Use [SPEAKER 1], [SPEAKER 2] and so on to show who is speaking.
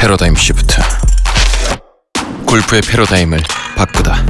[SPEAKER 1] 패러다임 시프트. 골프의 패러다임을 바꾸다.